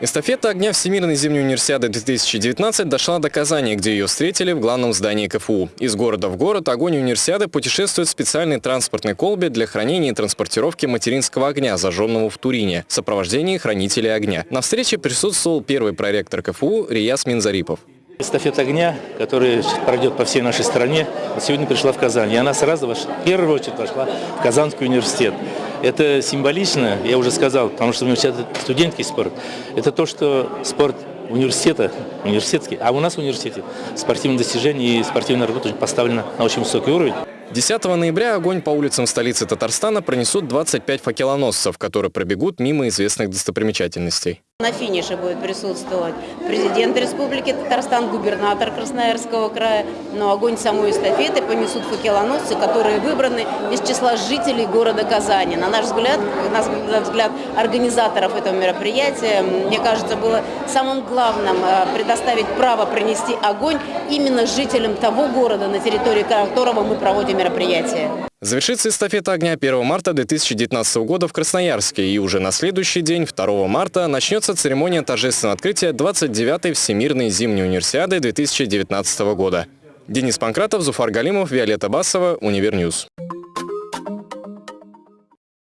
Эстафета огня Всемирной зимней универсиады 2019 дошла до Казани, где ее встретили в главном здании КФУ. Из города в город огонь универсиады путешествует в специальной транспортной колбе для хранения и транспортировки материнского огня, зажженного в Турине, в сопровождении хранителей огня. На встрече присутствовал первый проректор КФУ Рияс Минзарипов. Эстафета огня, которая пройдет по всей нашей стране, сегодня пришла в Казань. И она сразу, в первую очередь, пошла в Казанский университет. Это символично, я уже сказал, потому что университет – это студенческий спорт. Это то, что спорт университета, университетский, а у нас в университете спортивные достижения и спортивная работа поставлена на очень высокий уровень. 10 ноября огонь по улицам столицы Татарстана пронесут 25 факелоносцев, которые пробегут мимо известных достопримечательностей. На финише будет присутствовать президент Республики Татарстан, губернатор Красноярского края. Но огонь самой эстафеты понесут факелоносцы, которые выбраны из числа жителей города Казани. На наш взгляд, на взгляд организаторов этого мероприятия, мне кажется, было самым главным э, предоставить право принести огонь именно жителям того города, на территории которого мы проводим мероприятие. Завершится эстафета огня 1 марта 2019 года в Красноярске, и уже на следующий день, 2 марта, начнется церемония торжественного открытия 29-й Всемирной зимней универсиады 2019 года. Денис Панкратов, Зуфар Галимов, Виолетта Басова, Универньюз.